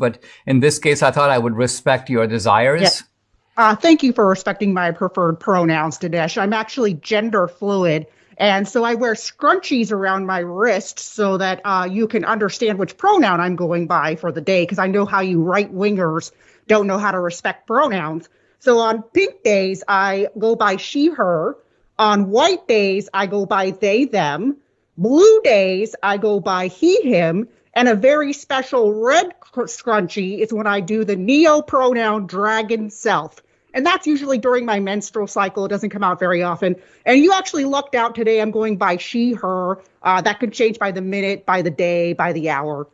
but in this case, I thought I would respect your desires. Yeah. Uh, thank you for respecting my preferred pronouns, Dinesh. I'm actually gender fluid. And so I wear scrunchies around my wrist so that uh, you can understand which pronoun I'm going by for the day, because I know how you right wingers don't know how to respect pronouns. So on pink days, I go by she, her. On white days, I go by they, them. Blue days, I go by he, him. And a very special red scrunchie is when I do the neo pronoun dragon self. And that's usually during my menstrual cycle. It doesn't come out very often. And you actually lucked out today. I'm going by she, her. Uh, that could change by the minute, by the day, by the hour.